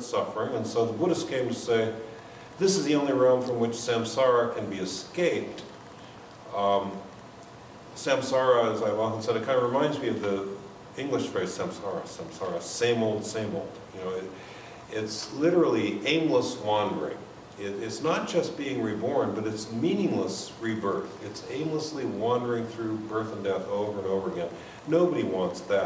and suffering, and so the Buddhists came to say, this is the only realm from which samsara can be escaped. Um, samsara, as I've often said, it kind of reminds me of the English phrase samsara, samsara, same old, same old. You know, it, it's literally aimless wandering. It, it's not just being reborn, but it's meaningless rebirth. It's aimlessly wandering through birth and death over and over again. Nobody wants that.